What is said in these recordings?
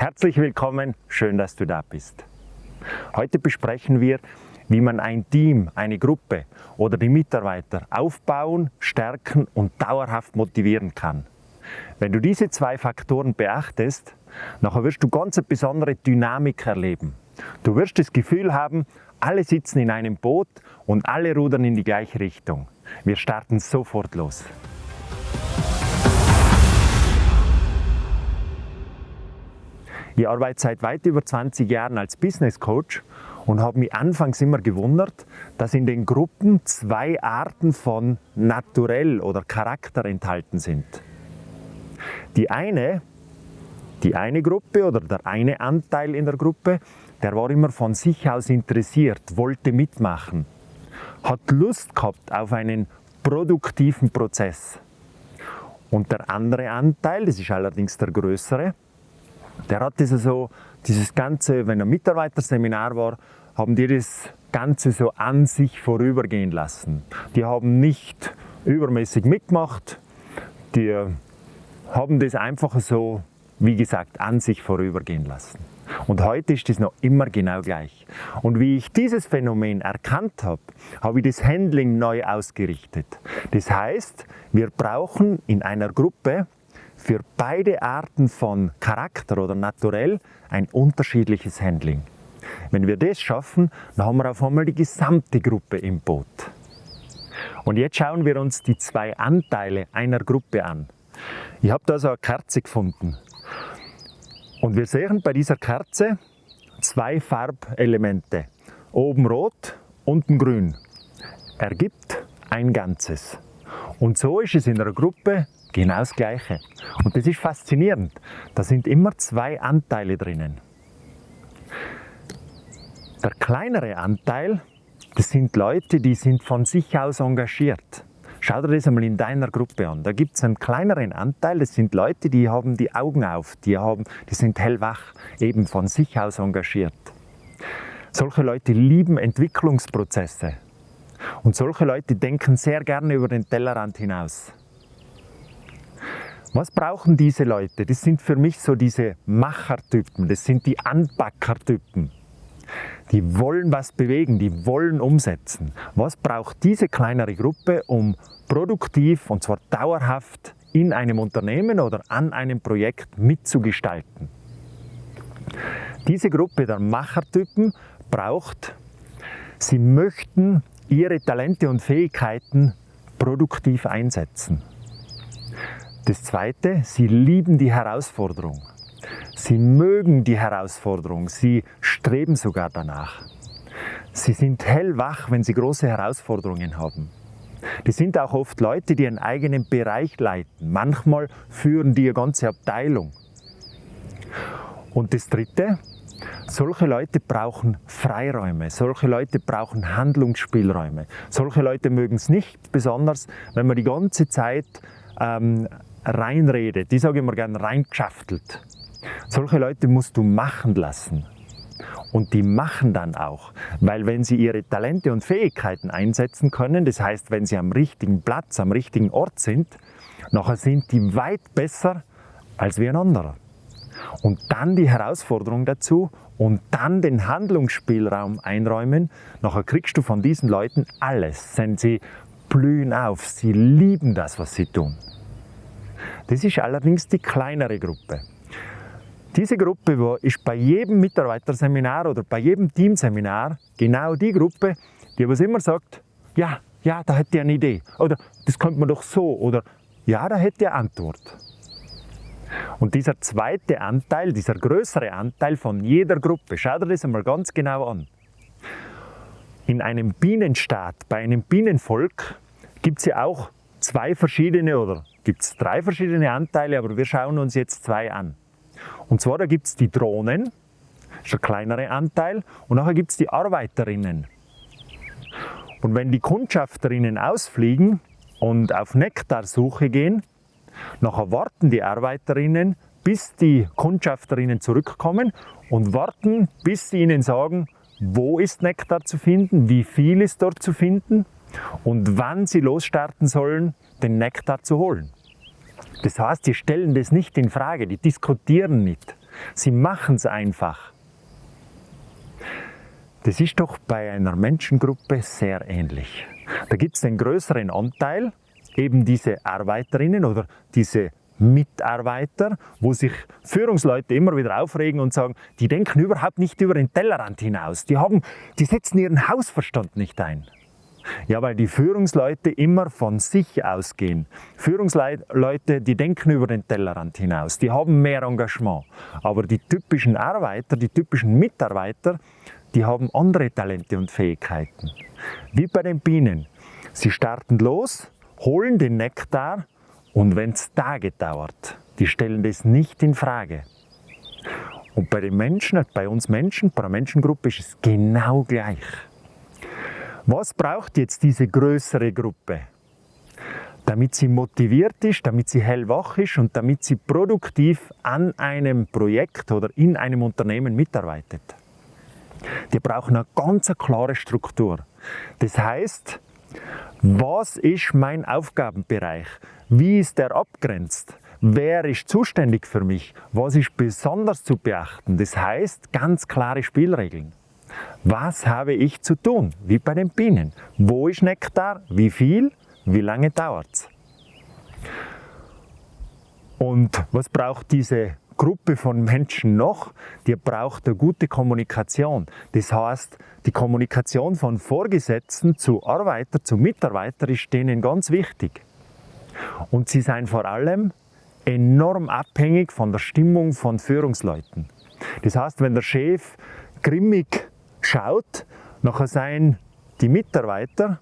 Herzlich willkommen, schön, dass du da bist. Heute besprechen wir, wie man ein Team, eine Gruppe oder die Mitarbeiter aufbauen, stärken und dauerhaft motivieren kann. Wenn du diese zwei Faktoren beachtest, nachher wirst du ganz eine besondere Dynamik erleben. Du wirst das Gefühl haben, alle sitzen in einem Boot und alle rudern in die gleiche Richtung. Wir starten sofort los. Ich arbeite seit weit über 20 Jahren als Business Coach und habe mich anfangs immer gewundert, dass in den Gruppen zwei Arten von Naturell oder Charakter enthalten sind. Die eine, die eine Gruppe oder der eine Anteil in der Gruppe, der war immer von sich aus interessiert, wollte mitmachen, hat Lust gehabt auf einen produktiven Prozess. Und der andere Anteil, das ist allerdings der größere, der hat das so, dieses Ganze, wenn ein Mitarbeiterseminar war, haben die das Ganze so an sich vorübergehen lassen. Die haben nicht übermäßig mitgemacht, die haben das einfach so, wie gesagt, an sich vorübergehen lassen. Und heute ist das noch immer genau gleich. Und wie ich dieses Phänomen erkannt habe, habe ich das Handling neu ausgerichtet. Das heißt, wir brauchen in einer Gruppe für beide Arten von Charakter oder Naturell ein unterschiedliches Handling. Wenn wir das schaffen, dann haben wir auf einmal die gesamte Gruppe im Boot. Und jetzt schauen wir uns die zwei Anteile einer Gruppe an. Ich habe da so eine Kerze gefunden. Und wir sehen bei dieser Kerze zwei Farbelemente. Oben rot, unten grün. Ergibt ein Ganzes. Und so ist es in einer Gruppe genau das Gleiche. Und das ist faszinierend. Da sind immer zwei Anteile drinnen. Der kleinere Anteil, das sind Leute, die sind von sich aus engagiert. Schau dir das einmal in deiner Gruppe an. Da gibt es einen kleineren Anteil, das sind Leute, die haben die Augen auf, die, haben, die sind hellwach, eben von sich aus engagiert. Solche Leute lieben Entwicklungsprozesse. Und solche Leute denken sehr gerne über den Tellerrand hinaus. Was brauchen diese Leute? Das sind für mich so diese Machertypen, das sind die Anpackertypen. Die wollen was bewegen, die wollen umsetzen. Was braucht diese kleinere Gruppe, um produktiv und zwar dauerhaft in einem Unternehmen oder an einem Projekt mitzugestalten? Diese Gruppe der Machertypen braucht, sie möchten ihre Talente und Fähigkeiten produktiv einsetzen. Das Zweite, sie lieben die Herausforderung. Sie mögen die Herausforderung, sie streben sogar danach. Sie sind hellwach, wenn sie große Herausforderungen haben. Die sind auch oft Leute, die einen eigenen Bereich leiten. Manchmal führen die eine ganze Abteilung. Und das Dritte, solche Leute brauchen Freiräume, solche Leute brauchen Handlungsspielräume. Solche Leute mögen es nicht besonders, wenn man die ganze Zeit ähm, reinredet. Die sage ich immer gerne reingeschaftelt. Solche Leute musst du machen lassen. Und die machen dann auch, weil wenn sie ihre Talente und Fähigkeiten einsetzen können, das heißt, wenn sie am richtigen Platz, am richtigen Ort sind, nachher sind die weit besser als wie ein anderer. Und dann die Herausforderung dazu und dann den Handlungsspielraum einräumen, nachher kriegst du von diesen Leuten alles. Denn sie blühen auf, sie lieben das, was sie tun. Das ist allerdings die kleinere Gruppe. Diese Gruppe ist bei jedem Mitarbeiterseminar oder bei jedem Teamseminar genau die Gruppe, die was immer sagt, ja, ja, da hätte ich eine Idee. Oder das könnte man doch so. Oder ja, da hätte ich eine Antwort. Und dieser zweite Anteil, dieser größere Anteil von jeder Gruppe, schau dir das einmal ganz genau an. In einem Bienenstaat, bei einem Bienenvolk, gibt es ja auch zwei verschiedene oder gibt es drei verschiedene Anteile, aber wir schauen uns jetzt zwei an. Und zwar, da gibt es die Drohnen, das ist ein kleinere Anteil, und nachher gibt es die Arbeiterinnen. Und wenn die Kundschafterinnen ausfliegen und auf Nektarsuche gehen, nachher warten die Arbeiterinnen, bis die Kundschafterinnen zurückkommen und warten, bis sie ihnen sagen, wo ist Nektar zu finden, wie viel ist dort zu finden und wann sie losstarten sollen, den Nektar zu holen. Das heißt, die stellen das nicht in Frage, die diskutieren nicht. Sie machen es einfach. Das ist doch bei einer Menschengruppe sehr ähnlich. Da gibt es den größeren Anteil, eben diese Arbeiterinnen oder diese Mitarbeiter, wo sich Führungsleute immer wieder aufregen und sagen, die denken überhaupt nicht über den Tellerrand hinaus. Die, haben, die setzen ihren Hausverstand nicht ein. Ja, weil die Führungsleute immer von sich ausgehen. Führungsleute, die denken über den Tellerrand hinaus, die haben mehr Engagement. Aber die typischen Arbeiter, die typischen Mitarbeiter, die haben andere Talente und Fähigkeiten. Wie bei den Bienen. Sie starten los, holen den Nektar und wenn es Tage dauert, die stellen das nicht in Frage. Und bei den Menschen, bei uns Menschen, bei einer Menschengruppe ist es genau gleich. Was braucht jetzt diese größere Gruppe? Damit sie motiviert ist, damit sie hellwach ist und damit sie produktiv an einem Projekt oder in einem Unternehmen mitarbeitet. Die brauchen eine ganz klare Struktur. Das heißt, was ist mein Aufgabenbereich? Wie ist der abgrenzt? Wer ist zuständig für mich? Was ist besonders zu beachten? Das heißt, ganz klare Spielregeln. Was habe ich zu tun? Wie bei den Bienen. Wo ist Nektar? Wie viel? Wie lange dauert es? Und was braucht diese Gruppe von Menschen noch, die braucht eine gute Kommunikation. Das heißt, die Kommunikation von Vorgesetzten zu Arbeiter, zu Mitarbeiter ist denen ganz wichtig. Und sie sind vor allem enorm abhängig von der Stimmung von Führungsleuten. Das heißt, wenn der Chef grimmig schaut, nachher seien die Mitarbeiter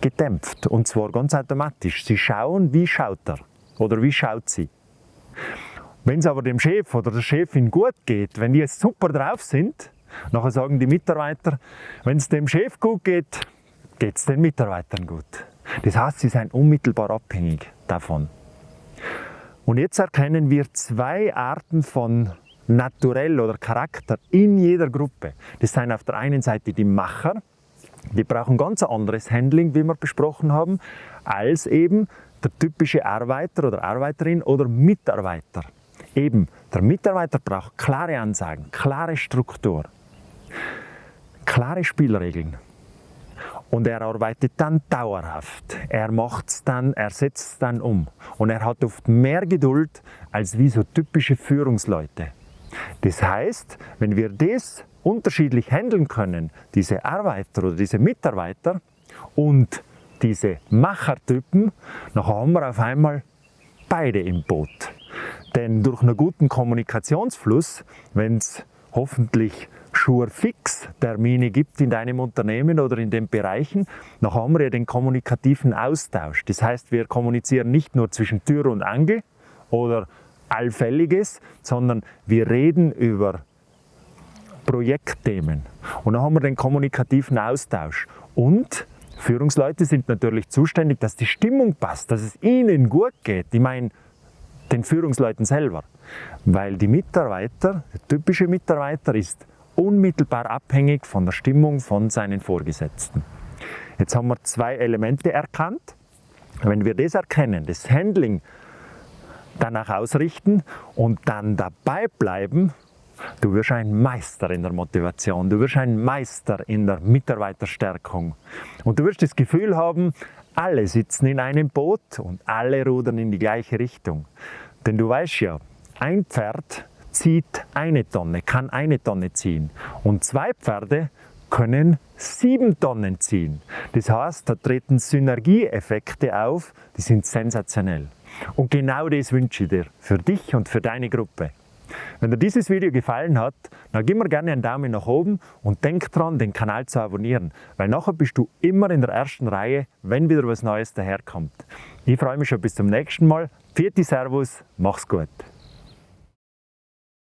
gedämpft und zwar ganz automatisch. Sie schauen, wie schaut er oder wie schaut sie. Wenn es aber dem Chef oder der Chefin gut geht, wenn die jetzt super drauf sind, nachher sagen die Mitarbeiter, wenn es dem Chef gut geht, geht es den Mitarbeitern gut. Das heißt, sie sind unmittelbar abhängig davon. Und jetzt erkennen wir zwei Arten von Naturell oder Charakter in jeder Gruppe. Das sind auf der einen Seite die Macher, die brauchen ganz anderes Handling, wie wir besprochen haben, als eben der typische Arbeiter oder Arbeiterin oder Mitarbeiter. Eben, der Mitarbeiter braucht klare Ansagen, klare Struktur, klare Spielregeln. Und er arbeitet dann dauerhaft. Er macht es dann, er setzt es dann um. Und er hat oft mehr Geduld als wie so typische Führungsleute. Das heißt, wenn wir das unterschiedlich handeln können, diese Arbeiter oder diese Mitarbeiter und diese Machertypen, dann haben wir auf einmal beide im Boot. Denn durch einen guten Kommunikationsfluss, wenn es hoffentlich fix Termine gibt in deinem Unternehmen oder in den Bereichen, dann haben wir ja den kommunikativen Austausch. Das heißt, wir kommunizieren nicht nur zwischen Tür und Angel oder Allfälliges, sondern wir reden über Projektthemen. Und dann haben wir den kommunikativen Austausch. Und Führungsleute sind natürlich zuständig, dass die Stimmung passt, dass es ihnen gut geht. Ich meine, den Führungsleuten selber. Weil die Mitarbeiter, der typische Mitarbeiter ist unmittelbar abhängig von der Stimmung von seinen Vorgesetzten. Jetzt haben wir zwei Elemente erkannt. Wenn wir das erkennen, das Handling danach ausrichten und dann dabei bleiben, du wirst ein Meister in der Motivation, du wirst ein Meister in der Mitarbeiterstärkung und du wirst das Gefühl haben, alle sitzen in einem Boot und alle rudern in die gleiche Richtung. Denn du weißt ja, ein Pferd zieht eine Tonne, kann eine Tonne ziehen und zwei Pferde können sieben Tonnen ziehen. Das heißt, da treten Synergieeffekte auf, die sind sensationell. Und genau das wünsche ich dir, für dich und für deine Gruppe. Wenn dir dieses Video gefallen hat, dann gib mir gerne einen Daumen nach oben und denk dran, den Kanal zu abonnieren, weil nachher bist du immer in der ersten Reihe, wenn wieder was Neues daherkommt. Ich freue mich schon bis zum nächsten Mal. Vierte Servus, mach's gut.